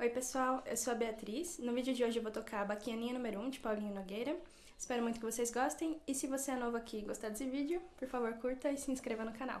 Oi pessoal, eu sou a Beatriz. No vídeo de hoje eu vou tocar a Baquianinha número 1 de Paulinho Nogueira. Espero muito que vocês gostem e se você é novo aqui e gostar desse vídeo, por favor curta e se inscreva no canal.